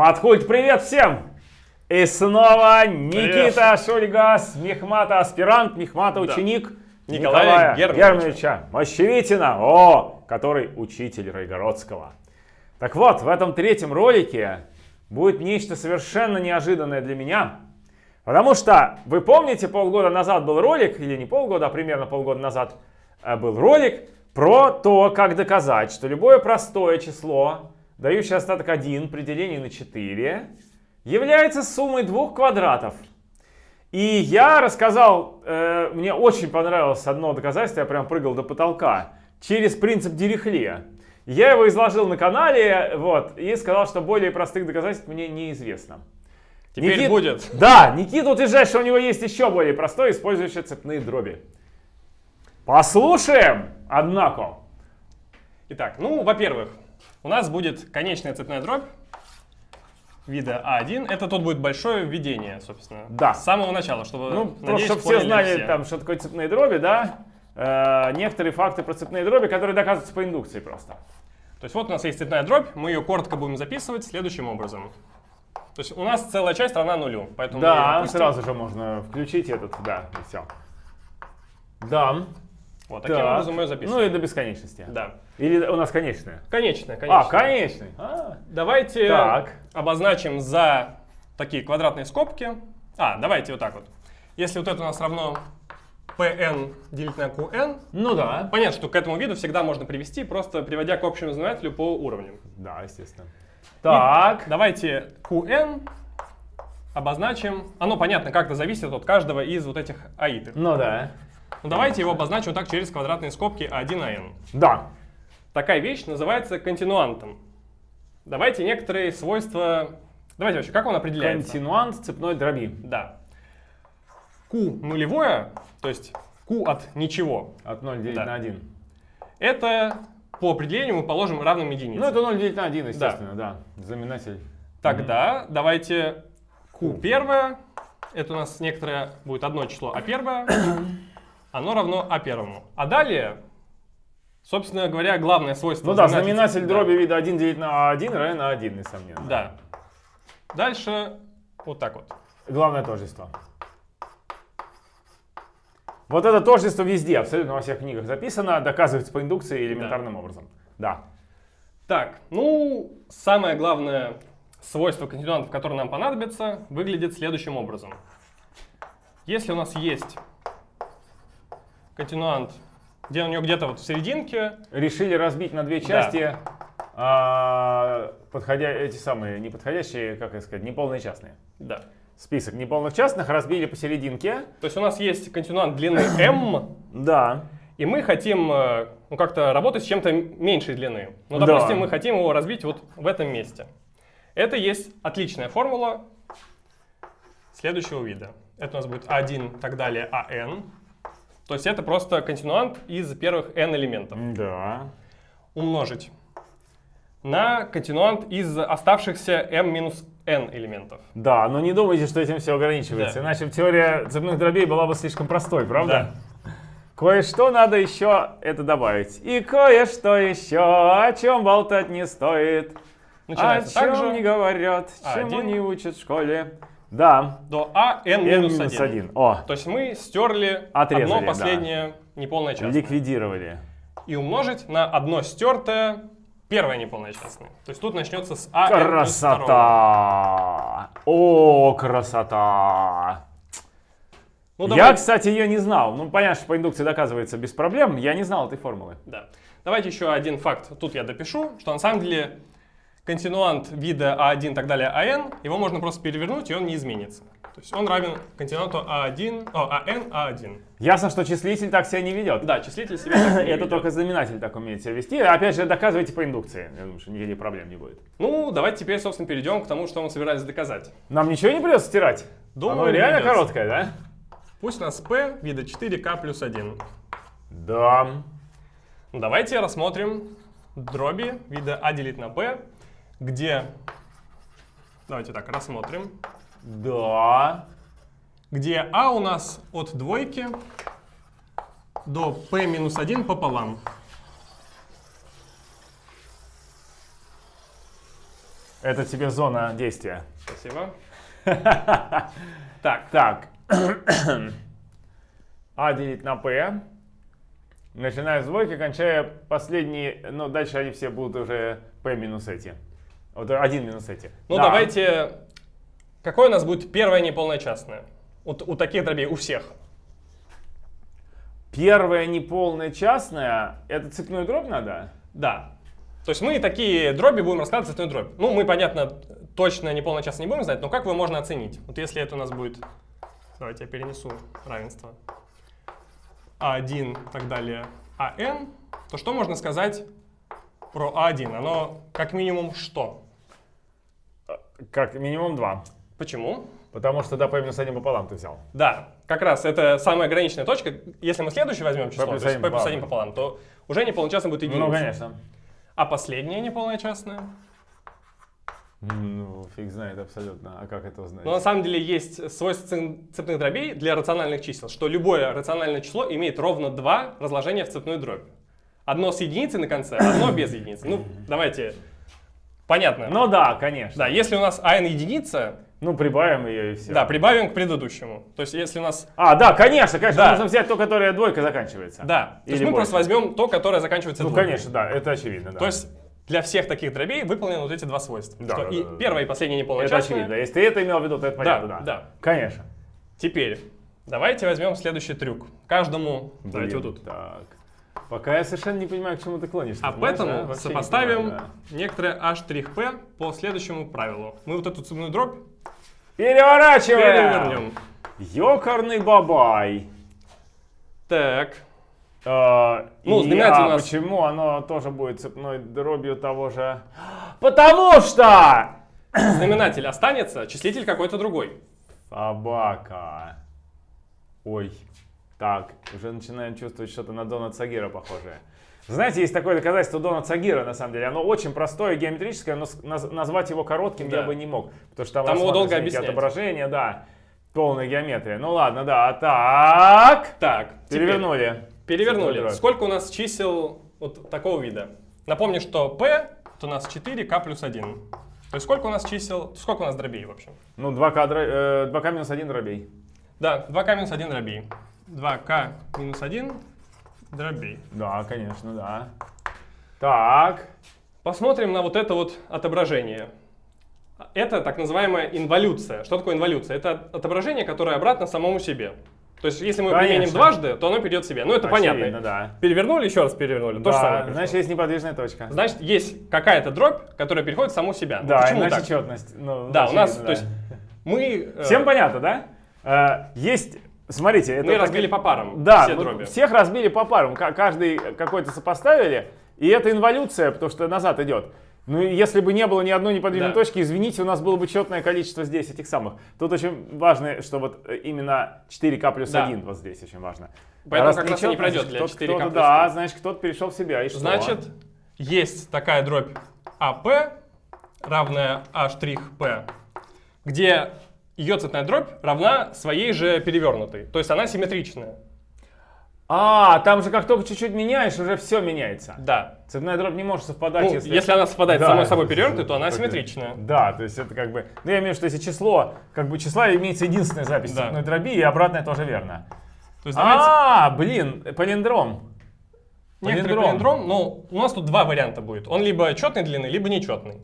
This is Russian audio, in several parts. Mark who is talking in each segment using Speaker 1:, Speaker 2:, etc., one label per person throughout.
Speaker 1: Матхульт, привет всем! И снова Никита Шульгас, Мехмата аспирант, Мехмата
Speaker 2: Да.
Speaker 1: ученик
Speaker 2: Николая Германовича.
Speaker 1: Германовича Мощевитина, о, который учитель Райгородского. Так вот, в этом третьем ролике будет нечто совершенно неожиданное для меня. Потому что, вы помните, полгода назад был ролик, или не полгода, а примерно полгода назад э, был ролик про то, как доказать, что любое простое число, дающее остаток 1 при делении на 4, является суммой двух квадратов. И я рассказал, э, мне очень понравилось одно доказательство, я прям прыгал до потолка, через принцип Дирихле. Я его изложил на канале, вот, и сказал, что более простых доказательств мне неизвестно.
Speaker 2: Теперь
Speaker 1: Никит-
Speaker 2: будет.
Speaker 1: Да, Никита утверждает, что у него есть еще более простой, использующий цепные дроби. Послушаем, однако.
Speaker 2: Итак, ну, во-первых, у нас будет конечная цепная дробь вида А1. Это тут будет большое введение, собственно.
Speaker 1: Да.
Speaker 2: С самого начала, чтобы,
Speaker 1: Ну,
Speaker 2: надеюсь,
Speaker 1: чтобы все знали,
Speaker 2: все.
Speaker 1: там, что такое цепные дроби, да? Э, некоторые факты про цепные дроби, которые доказываются по индукции просто.
Speaker 2: То есть вот у нас есть цепная дробь, мы ее коротко будем записывать следующим образом. То есть у нас целая часть равна нулю, поэтому
Speaker 1: Да, сразу же можно включить этот, да, и все. Да.
Speaker 2: Вот таким
Speaker 1: так.
Speaker 2: образом мы ее
Speaker 1: Ну
Speaker 2: записываем.
Speaker 1: и до бесконечности.
Speaker 2: Да.
Speaker 1: Или у нас конечная?
Speaker 2: Конечная, конечно.
Speaker 1: А, конечный. А,
Speaker 2: Давайте
Speaker 1: Так.
Speaker 2: обозначим за такие квадратные скобки. А, давайте вот так вот. Если вот это у нас равно pn делить на qn,
Speaker 1: Ну да.
Speaker 2: понятно, что к этому виду всегда можно привести, просто приводя к общему знаменателю по уровням.
Speaker 1: Да, естественно. Так.
Speaker 2: Давайте qn обозначим. Оно, понятно, как-то зависит от каждого из вот этих аитов.
Speaker 1: Ну да.
Speaker 2: Ну, давайте его обозначим вот так через квадратные скобки a1 на n.
Speaker 1: Да.
Speaker 2: Такая вещь называется континуантом. Давайте некоторые свойства... Давайте вообще, как он определяется?
Speaker 1: Континуант цепной дроби.
Speaker 2: Да. Q нулевое, то есть Q от ничего,
Speaker 1: От 0 делить
Speaker 2: Да.
Speaker 1: на 1.
Speaker 2: это по определению мы положим равным единице.
Speaker 1: Ну это 0 делить на 1, естественно, да. Знаменатель.
Speaker 2: Тогда давайте Q первое, это у нас некоторое будет одно число, а первое, оно равно А первому. А далее, собственно говоря, главное свойство...
Speaker 1: Ну да, знаменатель
Speaker 2: да.
Speaker 1: дроби вида 1 делить на 1 равен на 1, несомненно.
Speaker 2: Да. Дальше вот так вот.
Speaker 1: Главное тождество. Вот это тождество везде, абсолютно во всех книгах записано, доказывается по индукции элементарным образом. Да.
Speaker 2: Так, ну, самое главное свойство континуантов, которое нам понадобится, выглядит следующим образом. Если у нас есть континуант, где у него где-то вот в серединке,
Speaker 1: Решили разбить на две части а, подходя, эти самые неподходящие, как это сказать, неполные частные.
Speaker 2: да.
Speaker 1: Список неполных частных разбили посерединке.
Speaker 2: То есть у нас есть континуант длины m,
Speaker 1: Да.
Speaker 2: и мы хотим э, ну, как-то работать с чем-то меньшей длины. Ну,
Speaker 1: Да.
Speaker 2: допустим, мы хотим его разбить вот в этом месте. Это есть отличная формула следующего вида. Это у нас будет 1, так далее, АН. То есть это просто континуант из первых n элементов.
Speaker 1: Да.
Speaker 2: Умножить на континуант из оставшихся m минус n элементов.
Speaker 1: Да, но не думайте, что этим все ограничивается.
Speaker 2: Да.
Speaker 1: Иначе теория цепных дробей была бы слишком простой, правда?
Speaker 2: Да.
Speaker 1: Кое-что надо еще это добавить. И кое-что еще, о чем болтать не стоит.
Speaker 2: Начинается
Speaker 1: о чем
Speaker 2: также
Speaker 1: не говорят, чему
Speaker 2: один.
Speaker 1: не учат в школе. Да,
Speaker 2: до a n
Speaker 1: n
Speaker 2: минус
Speaker 1: минус
Speaker 2: 1.
Speaker 1: 1. О,
Speaker 2: То есть мы стерли
Speaker 1: Отрезали,
Speaker 2: одно
Speaker 1: да.
Speaker 2: последнее неполное частное.
Speaker 1: ликвидировали.
Speaker 2: и умножить на одно стертое первое неполное частное. То есть тут начнется с а.
Speaker 1: Красота! О, красота!
Speaker 2: Ну,
Speaker 1: Я, кстати, ее не знал. Ну, понятно, что по индукции доказывается без проблем. Я не знал этой формулы.
Speaker 2: Да. Давайте еще один факт. Тут я допишу, что на самом деле континуант вида А1 и так далее АН, его можно просто перевернуть, и он не изменится. То есть он равен континуанту А1, о, АН, А1.
Speaker 1: Ясно, что числитель так себя не ведет.
Speaker 2: Да, числитель себя так не
Speaker 1: Это
Speaker 2: ведет.
Speaker 1: только знаменатель так умеет себя вести. Опять же, доказывайте по индукции. Я думаю, что никаких проблем не будет.
Speaker 2: Ну, давайте теперь, собственно, перейдем к тому, что мы собирались доказать.
Speaker 1: Нам ничего не придется стирать?
Speaker 2: Думаю,
Speaker 1: Оно реально
Speaker 2: придется.
Speaker 1: короткое, да?
Speaker 2: Пусть у нас P вида 4К плюс 1.
Speaker 1: Да.
Speaker 2: Ну, Давайте рассмотрим дроби вида А делить на P, где... Давайте так, рассмотрим.
Speaker 1: Да.
Speaker 2: Где А у нас от двойки до P минус 1 пополам.
Speaker 1: Это тебе зона действия.
Speaker 2: Спасибо. Так,
Speaker 1: Так. А делить на P. Начиная с двойки, кончая последние, ну дальше они все будут уже P минус эти. Вот один минус эти.
Speaker 2: ну
Speaker 1: Да.
Speaker 2: давайте... Какое у нас будет первое неполное частное? У, у таких дробей, у всех.
Speaker 1: Первая неполная частная, это цепную дробь надо?
Speaker 2: Да. То есть мы такие дроби будем раскладывать цветную дробь. Ну, мы, понятно, точно неполное частное не будем знать, но как его можно оценить? Вот если это у нас будет... Давайте я перенесу равенство. А1 и так далее, АН, то что можно сказать про А1? Оно как минимум что?
Speaker 1: Как минимум два.
Speaker 2: Почему?
Speaker 1: Потому что да, P минус один пополам ты взял.
Speaker 2: Да, как раз это самая ограниченная точка. Если мы следующий возьмем число, p плюс
Speaker 1: пополам.
Speaker 2: 1 пополам, то уже неполное частное будет единица.
Speaker 1: Ну, конечно.
Speaker 2: А последнее неполное частное?
Speaker 1: Ну, фиг знает абсолютно. А как это узнать?
Speaker 2: Но на самом деле есть свойство цеп- цепных дробей для рациональных чисел, что любое рациональное число имеет ровно два разложения в цепную дробь. Одно с единицей на конце, одно без единицы. Ну, давайте. Понятно.
Speaker 1: Ну да, конечно.
Speaker 2: Да, если у нас n единица,
Speaker 1: Ну, прибавим ее и все.
Speaker 2: да, прибавим к предыдущему. То есть если у нас...
Speaker 1: А, да, конечно, конечно.
Speaker 2: Да.
Speaker 1: Нужно взять то, которое двойка заканчивается.
Speaker 2: Да, то есть
Speaker 1: Или
Speaker 2: мы
Speaker 1: больше.
Speaker 2: просто возьмем то, которое заканчивается
Speaker 1: Ну,
Speaker 2: двойкой.
Speaker 1: конечно, да, это очевидно, да.
Speaker 2: То есть для всех таких дробей выполнены вот эти два свойства.
Speaker 1: Да,
Speaker 2: Что
Speaker 1: да,
Speaker 2: и
Speaker 1: да, да.
Speaker 2: первое и последнее неполное
Speaker 1: это очевидно. Если ты это имел в виду, то это понятно, да.
Speaker 2: да.
Speaker 1: Конечно.
Speaker 2: Теперь давайте возьмем следующий трюк. Каждому, давайте вот
Speaker 1: Блин,
Speaker 2: тут.
Speaker 1: Так. Пока я совершенно не понимаю, к чему ты клонишься.
Speaker 2: А
Speaker 1: знаешь,
Speaker 2: поэтому
Speaker 1: да? Не
Speaker 2: сопоставим
Speaker 1: понимаю, да.
Speaker 2: некоторое h'-p по следующему правилу. Мы вот эту цепную дробь
Speaker 1: Переворачиваем!
Speaker 2: перевернем.
Speaker 1: Ёкарный бабай.
Speaker 2: Так,
Speaker 1: А,
Speaker 2: Ну,
Speaker 1: и, а
Speaker 2: нас-
Speaker 1: почему оно тоже будет цепной дробью того же? Потому что...
Speaker 2: знаменатель останется, числитель какой-то другой.
Speaker 1: Собака. Ой. Так, уже начинаем чувствовать что-то на Дона Цагира похожее. Знаете, есть такое доказательство Дона Цагира, на самом деле. Оно очень простое, геометрическое, но наз- назвать его коротким
Speaker 2: Да.
Speaker 1: я бы не мог. Потому что там,
Speaker 2: Там его долго объяснять.
Speaker 1: отображения, да. Полная геометрия. Ну ладно, да. Так.
Speaker 2: Так, теперь
Speaker 1: Перевернули.
Speaker 2: перевернули. Сколько у нас чисел вот такого вида? Напомню, что p это у нас 4k плюс 1. То есть сколько у нас чисел, сколько у нас дробей в общем?
Speaker 1: Ну, 2К, дро- э, 2К минус 1 дробей.
Speaker 2: Да, 2k минус 1 дробей. 2k минус 1 дробей.
Speaker 1: Да, конечно, да. Так.
Speaker 2: Посмотрим на вот это вот отображение. Это так называемая инволюция. Что такое инволюция? Это отображение, которое обратно самому себе. То есть, если мы
Speaker 1: Конечно.
Speaker 2: применим дважды, то оно придет себе. Ну, это
Speaker 1: Очевидно,
Speaker 2: понятно.
Speaker 1: да.
Speaker 2: Перевернули, еще раз перевернули. То же самое.
Speaker 1: Да,
Speaker 2: пришло.
Speaker 1: значит, есть неподвижная точка.
Speaker 2: Значит, есть какая-то дробь, которая переходит в саму себя.
Speaker 1: Да,
Speaker 2: Почему
Speaker 1: иначе
Speaker 2: так?
Speaker 1: четность. Ну,
Speaker 2: Да, у нас,
Speaker 1: очевидно,
Speaker 2: то есть,
Speaker 1: да.
Speaker 2: мы... э,
Speaker 1: Всем понятно, да? Э, Есть, смотрите, это
Speaker 2: Мы
Speaker 1: так-
Speaker 2: разбили по парам
Speaker 1: Да,
Speaker 2: все
Speaker 1: мы
Speaker 2: дроби.
Speaker 1: всех разбили по парам, Ка- каждый какой-то сопоставили, и это инволюция, потому что назад идет. Ну, если бы не было ни одной неподвижной
Speaker 2: Да.
Speaker 1: точки, извините, у нас было бы четное количество здесь этих самых. Тут очень важно, что вот э, именно 4К плюс
Speaker 2: Да.
Speaker 1: 1 вот здесь очень важно.
Speaker 2: Поэтому
Speaker 1: Раз
Speaker 2: как раз не пройдет для
Speaker 1: кто-то-
Speaker 2: 4К
Speaker 1: кто-то,
Speaker 2: плюс
Speaker 1: Да,
Speaker 2: 100.
Speaker 1: значит, кто-то перешел в себя, и что?
Speaker 2: Значит, есть такая дробь АП, равная A'P, где ее цветная дробь равна своей же перевернутой. То есть она симметричная.
Speaker 1: А, там же как только чуть-чуть меняешь, уже все меняется.
Speaker 2: Да.
Speaker 1: Цепная дробь не может совпадать,
Speaker 2: Ну,
Speaker 1: если...
Speaker 2: если... она совпадает с
Speaker 1: Да.
Speaker 2: самой собой перевернутой, то она симметричная.
Speaker 1: Да, то есть это как бы... Ну, я имею в виду, что если число, как бы числа имеется единственная запись
Speaker 2: Да.
Speaker 1: цепной дроби, и обратное тоже верно.
Speaker 2: То есть давайте
Speaker 1: А, блин, палиндром.
Speaker 2: некоторый палиндром, ну, у нас тут два варианта будет. Он либо четной длины, либо нечетный.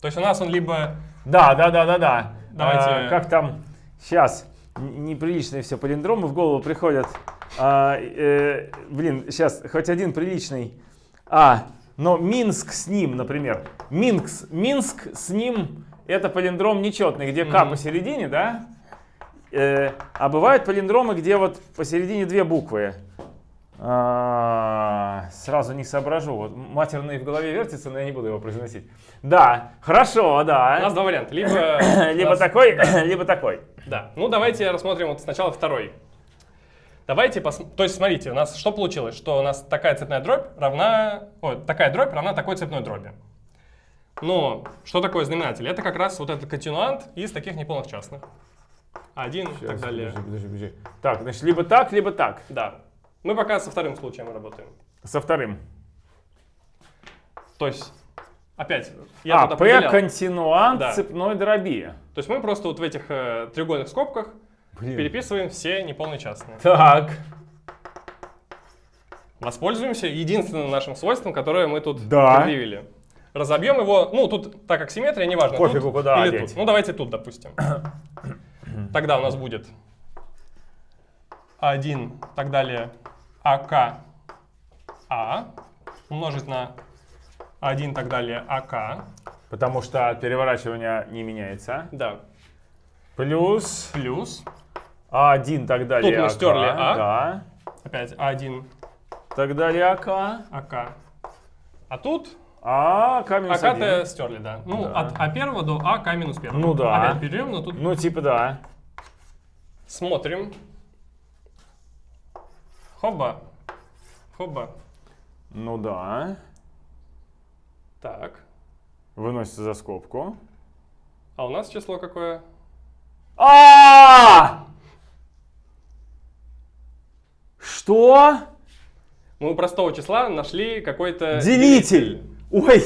Speaker 2: То есть у нас он либо...
Speaker 1: Да, да, да, да, да.
Speaker 2: Давайте-
Speaker 1: А, как там сейчас неприличные все палиндромы в голову приходят. А, э, блин, сейчас хоть один приличный. А, но Минск с ним, например. Минск, Минск с ним это палиндром нечетный, где К
Speaker 2: Мгм.
Speaker 1: посередине, да? Э, а бывают палиндромы, где вот посередине две буквы. А, сразу не соображу. Вот матерный в голове вертится, но я не буду его произносить. Да, хорошо,
Speaker 2: У
Speaker 1: да.
Speaker 2: нас два варианта. Либо... у
Speaker 1: Либо
Speaker 2: нас-
Speaker 1: такой, либо такой.
Speaker 2: Да. Ну, давайте рассмотрим вот сначала второй. Давайте посмотрим. То есть, смотрите, у нас что получилось? Что у нас такая цепная дробь равна... Ой, такая дробь равна такой цепной дроби. Но что такое знаменатель? Это как раз вот этот континуант из таких неполных частных. Один и так далее.
Speaker 1: Подожди, подожди, подожди. Так, значит, либо так, либо так.
Speaker 2: Да. Мы пока со вторым случаем работаем.
Speaker 1: Со вторым.
Speaker 2: То есть Опять, я
Speaker 1: а,
Speaker 2: тут
Speaker 1: P континуант
Speaker 2: Да.
Speaker 1: цепной дроби.
Speaker 2: То есть мы просто вот в этих э, треугольных скобках
Speaker 1: Блин.
Speaker 2: переписываем все неполные частные.
Speaker 1: Так.
Speaker 2: Воспользуемся единственным нашим свойством, которое мы тут
Speaker 1: Да.
Speaker 2: предъявили. Разобьем его, ну тут, так как симметрия, неважно,
Speaker 1: Пофигу,
Speaker 2: тут
Speaker 1: куда
Speaker 2: или
Speaker 1: одеть.
Speaker 2: тут. Ну давайте тут, допустим. Тогда у нас будет А1, так далее, АК, А, умножить на А1, так далее, АК,
Speaker 1: Потому что от переворачивания не меняется.
Speaker 2: да,
Speaker 1: Плюс
Speaker 2: плюс,
Speaker 1: А1 так далее.
Speaker 2: мы
Speaker 1: АК,
Speaker 2: стерли А.
Speaker 1: Да.
Speaker 2: опять А1,
Speaker 1: Так далее АК.
Speaker 2: АК. А тут
Speaker 1: А, К минус
Speaker 2: АК
Speaker 1: один.
Speaker 2: стерли, да. Ну,
Speaker 1: Да.
Speaker 2: от А1 до АК минус 1.
Speaker 1: Ну да.
Speaker 2: Опять берем, но тут
Speaker 1: Ну, типа да.
Speaker 2: смотрим. Хоба. Хоба.
Speaker 1: Ну да.
Speaker 2: Так.
Speaker 1: Выносится за скобку.
Speaker 2: А у нас число какое?
Speaker 1: А! Что?
Speaker 2: Мы у простого числа нашли какой-то...
Speaker 1: Делитель! Ой,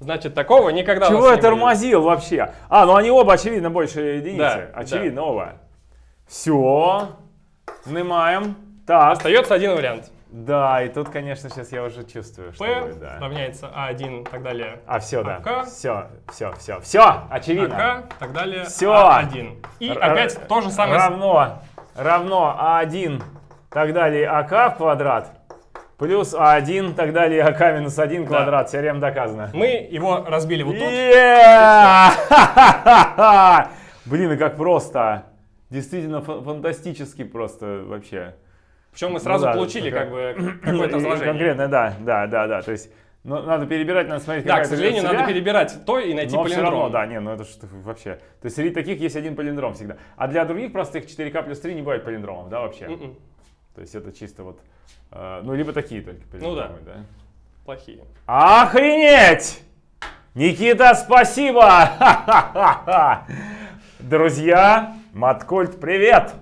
Speaker 2: Значит, такого никогда
Speaker 1: чего я тормозил вообще? А, ну они оба, очевидно, больше единицы.
Speaker 2: Да,
Speaker 1: очевидно, оба. Все. Снимаем. Так.
Speaker 2: Остается один вариант.
Speaker 1: Да, и тут, конечно, сейчас я уже чувствую, что
Speaker 2: P
Speaker 1: будет, да.
Speaker 2: равняется А1 и так далее.
Speaker 1: А, все, да.
Speaker 2: АК.
Speaker 1: Все, все, все, все, очевидно.
Speaker 2: АК, так далее.
Speaker 1: Всё.
Speaker 2: А1. И
Speaker 1: Р-
Speaker 2: опять то же самое.
Speaker 1: Равно, равно А1, так далее, АК в квадрат, плюс А1, так далее, АК минус 1 квадрат. Теорема доказана.
Speaker 2: Мы его разбили вот тут.
Speaker 1: Yeah! Блин, и как просто. Действительно фа- фантастически просто вообще.
Speaker 2: Причем мы сразу
Speaker 1: Ну да,
Speaker 2: получили
Speaker 1: такая-
Speaker 2: как бы какое-то
Speaker 1: И
Speaker 2: разложение.
Speaker 1: Конкретно, да, да, да, да. То есть ну, надо перебирать, надо смотреть,
Speaker 2: Да, к сожалению, надо перебирать то и найти
Speaker 1: Но все
Speaker 2: полиндром.
Speaker 1: равно, да, не, ну это что вообще. То есть среди таких есть один полиндром всегда. А для других простых 4К плюс 3 не бывает полиндромов, да, вообще?
Speaker 2: Мгм.
Speaker 1: То есть это чисто вот, э, ну либо такие только полиндромы,
Speaker 2: Ну да.
Speaker 1: да.
Speaker 2: Плохие.
Speaker 1: Охренеть! Никита, спасибо! Друзья, Маткульт, привет!